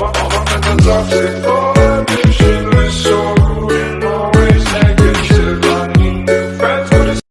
Mama, mama, mama, mama, love